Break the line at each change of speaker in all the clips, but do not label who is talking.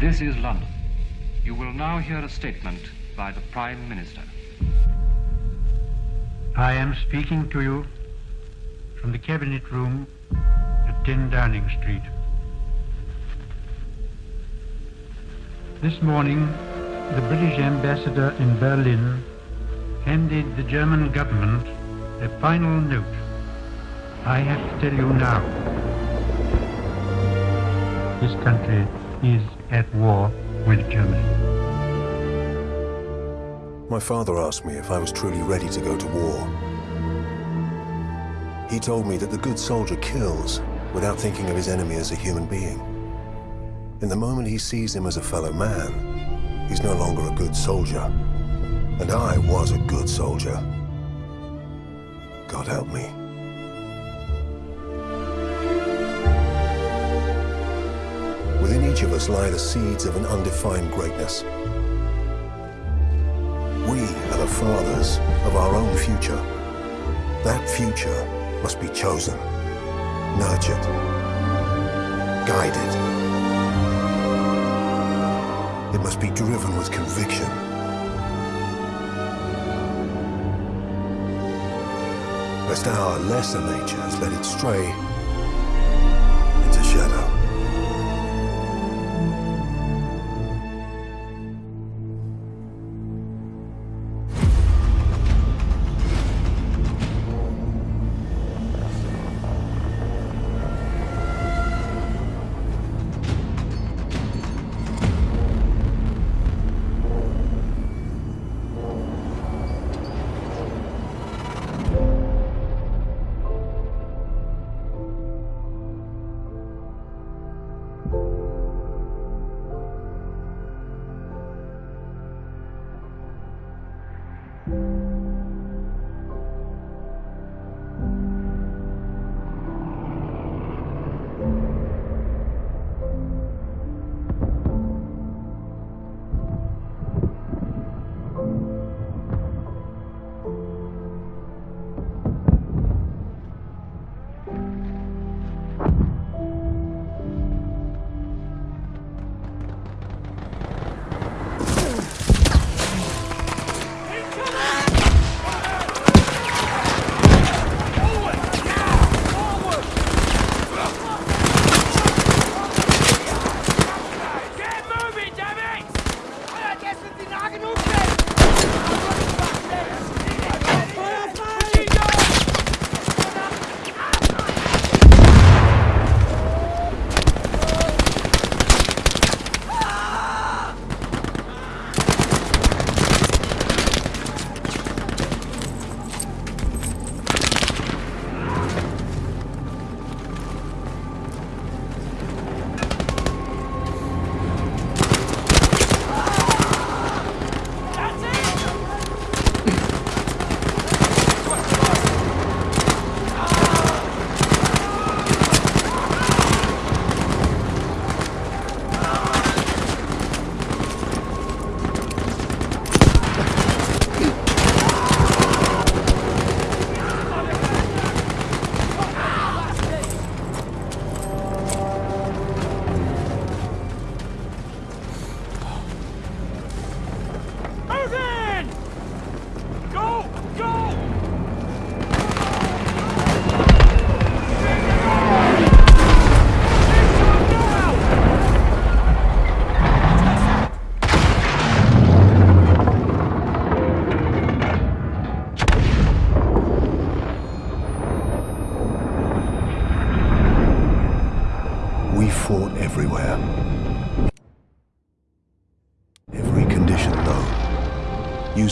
This is London. You will now hear a statement by the Prime Minister.
I am speaking to you from the Cabinet Room at 10 Downing Street. This morning, the British ambassador in Berlin handed the German government a final note. I have to tell you now, this country is at war with Germany.
My father asked me if I was truly ready to go to war. He told me that the good soldier kills without thinking of his enemy as a human being. In the moment he sees him as a fellow man, he's no longer a good soldier. And I was a good soldier. God help me. Each of us lie the seeds of an undefined greatness. We are the fathers of our own future. That future must be chosen, nurtured, guided. It must be driven with conviction. Lest our lesser natures let it stray into shadow.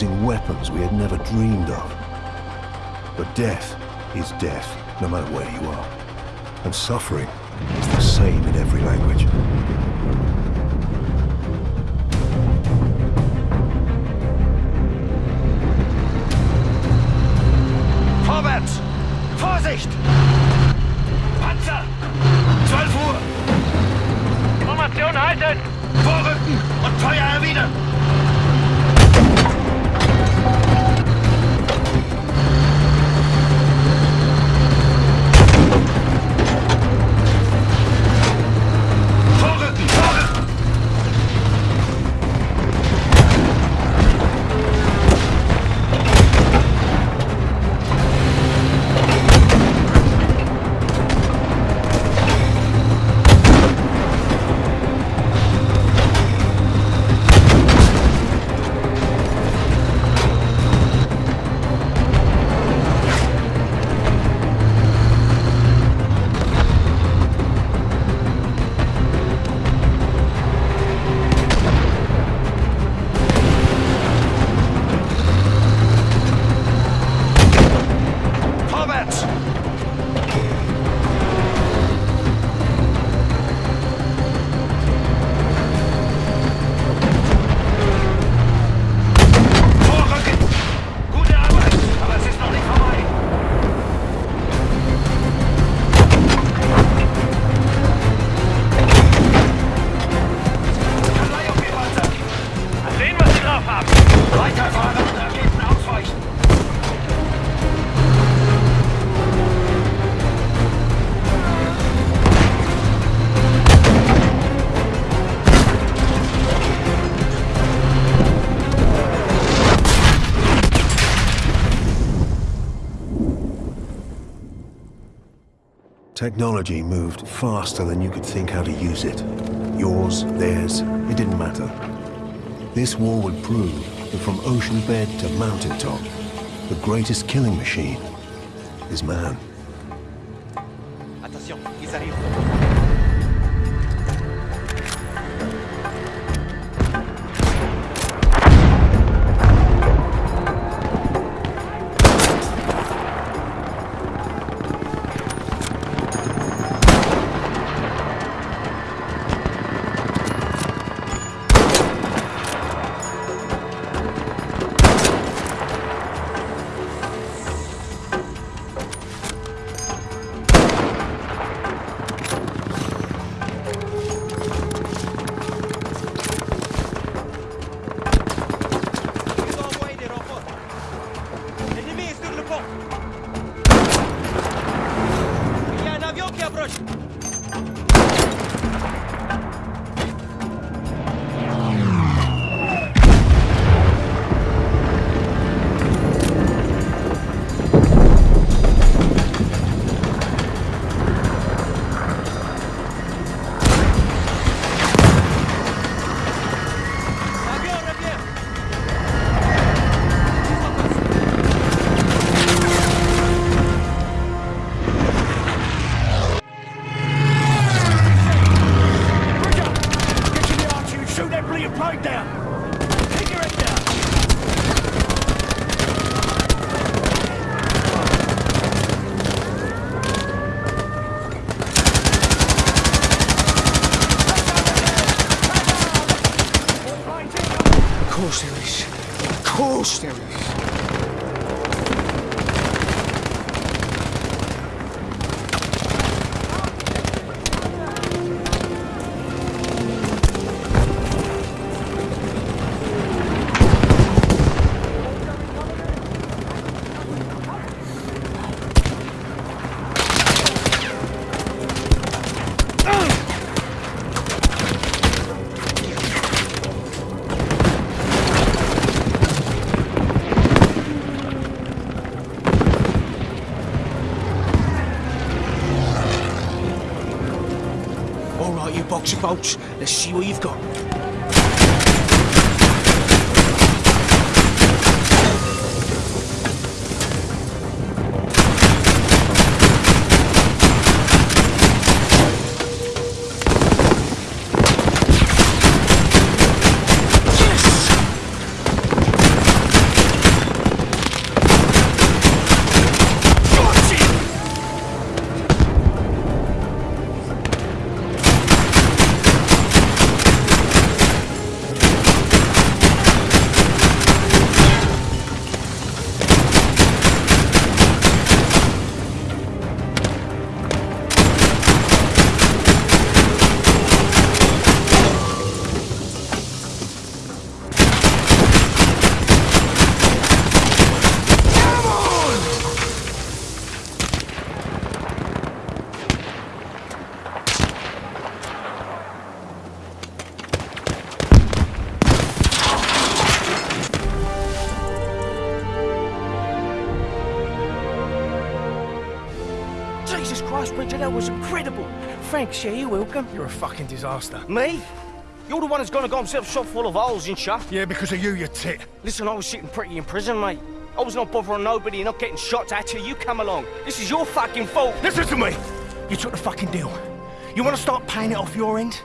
Using weapons we had never dreamed of. But death is death, no matter where you are. And suffering is the same in every language.
Vorwärts! Vorsicht! Panzer! 12 Uhr!
Formation halten!
Vorrücken und Feuer erwidern!
Technology moved faster than you could think how to use it. Yours, theirs, it didn't matter. This war would prove that from ocean bed to mountaintop, the greatest killing machine is man.
Attention, ils arrivent.
Of course All right, you box. Let's see what you've got. Jesus Christ, Bridger, that was incredible. Thanks, yeah, you're welcome.
You're a fucking disaster.
Me? You're the one who's gonna got himself shot full of holes and shot.
Yeah, because of you, you tit.
Listen, I was sitting pretty in prison, mate. I was not bothering nobody and not getting shot at till you come along. This is your fucking fault.
Listen to me! You took the fucking deal. You want to start paying it off your end?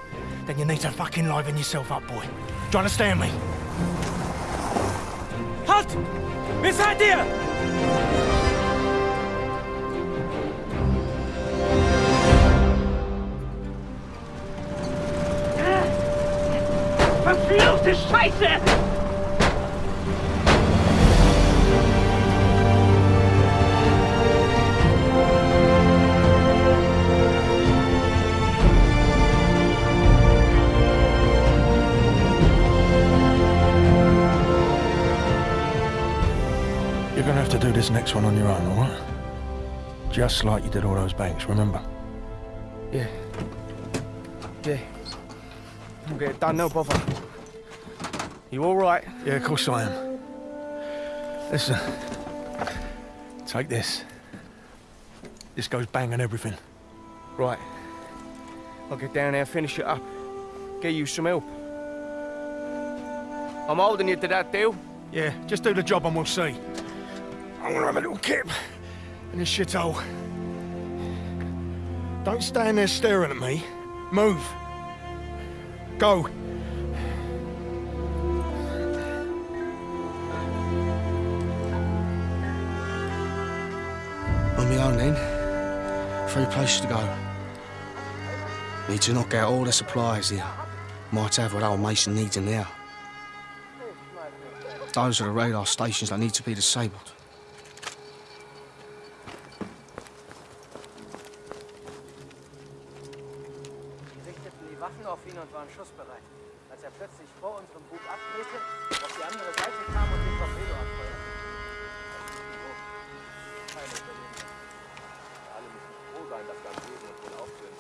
Then you need to fucking liven yourself up, boy. Do you understand me?
Halt! Wer seid Verfluchte Scheiße!
You're gonna have to do this next one on your own, alright? Just like you did all those banks, remember?
Yeah. Yeah. We'll get it done, no bother. You all right?
Yeah, of course I am. Listen. Take this. This goes bang and everything.
Right. I'll get down there, finish it up. Get you some help. I'm holding you to that deal.
Yeah, just do the job and we'll see. I'm gonna have a little kip in this shithole. Don't stand there staring at me. Move. Go.
My then. Three places to go. Need to knock out all the supplies here. Might have what old Mason needs in there. Those are the radar stations that need to be disabled.
Sie richteten sein, dass am Leben und wohl.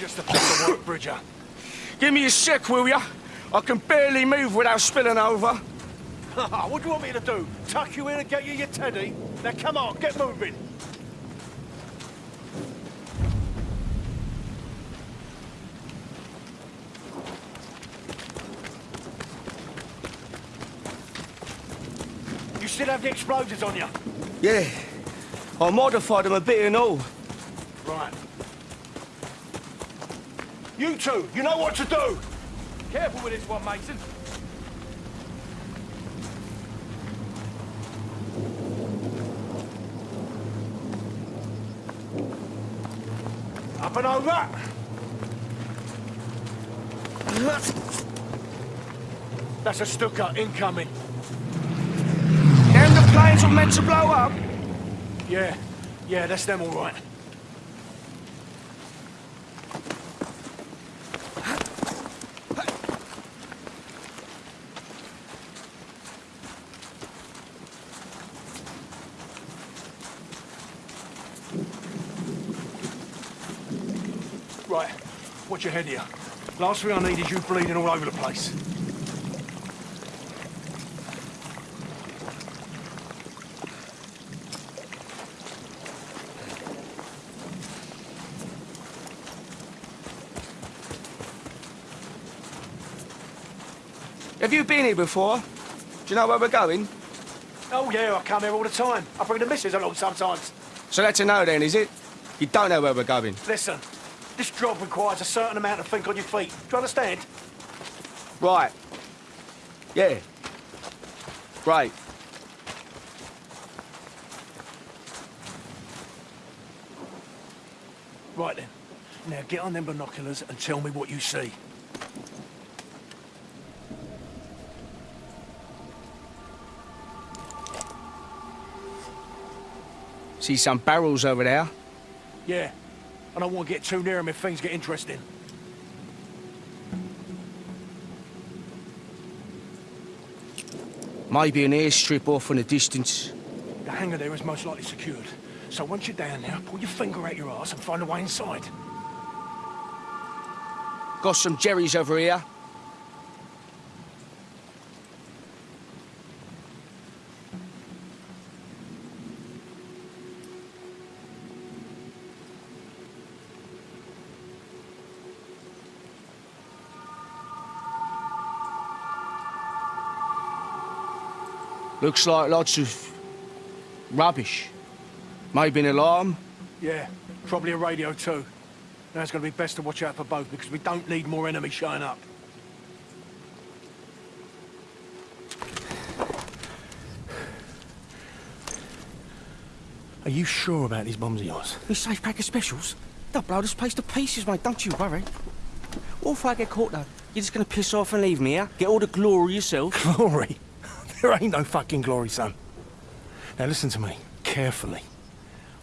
Just a piece of work, Bridger.
Give me a sec, will ya? I can barely move without spilling over.
what do you want me to do? Tuck you in and get you your teddy? Now come on, get moving. You still have the explosives on you?
Yeah. I modified them a bit and all.
Right. You two, you know what to do!
Careful with this one, Mason.
Up and over! That's a Stuka incoming.
Them the planes were meant to blow up?
Yeah, yeah, that's them all right. Right, watch your head here. Last thing I need is you bleeding all over the place.
Have you been here before? Do you know where we're going?
Oh yeah, I come here all the time. I bring the missus along sometimes.
So that's a no then, is it? You don't know where we're going?
Listen, this job requires a certain amount of think on your feet. Do you understand?
Right. Yeah. Great.
Right then. Now get on them binoculars and tell me what you see.
See some barrels over there?
Yeah. I don't want to get too near him if things get interesting.
Maybe an airstrip off in the distance.
The hangar there is most likely secured. So once you're down there, pull your finger out your ass and find a way inside.
Got some jerrys over here. Looks like lots of rubbish. Maybe an alarm.
Yeah, probably a radio too. Now it's going to be best to watch out for both because we don't need more enemies showing up. Are you sure about these bombs of yours?
This safe pack of specials? They'll blow this place to pieces, mate. Don't you worry. What if I get caught, though? You're just gonna piss off and leave me, yeah? Get all the glory yourself?
Glory? There ain't no fucking glory, son. Now listen to me, carefully.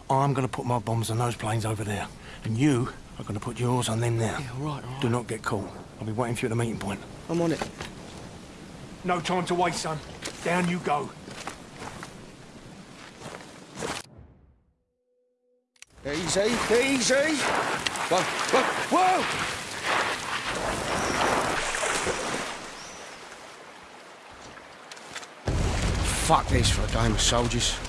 I'm gonna put my bombs on those planes over there, and you are gonna put yours on them now.
Yeah, all right, all right.
Do not get caught. I'll be waiting for you at the meeting point.
I'm on it.
No time to waste, son. Down you go.
Easy, easy. Whoa, whoa, whoa! Fuck this for a game of soldiers.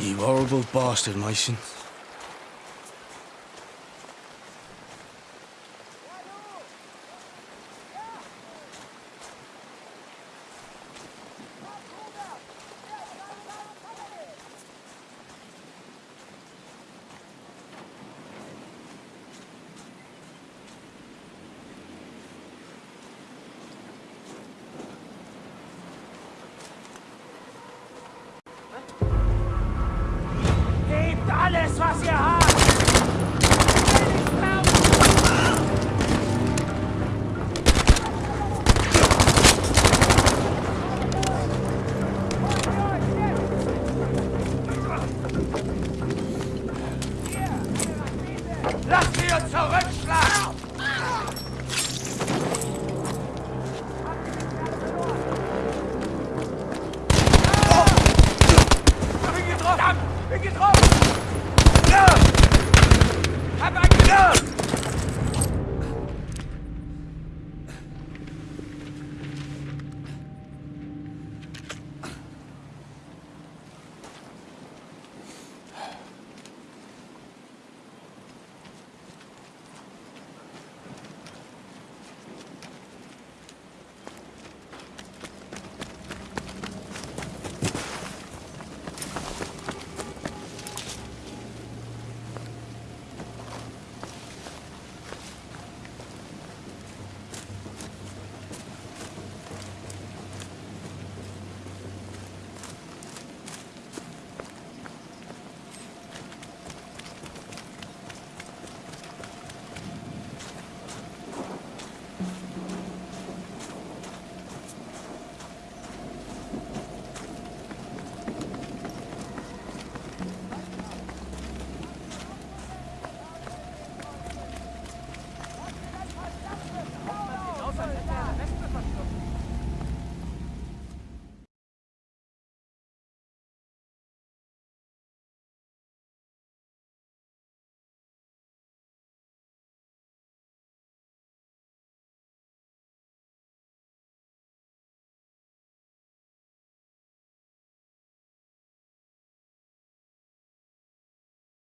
You horrible bastard, Mason. hacia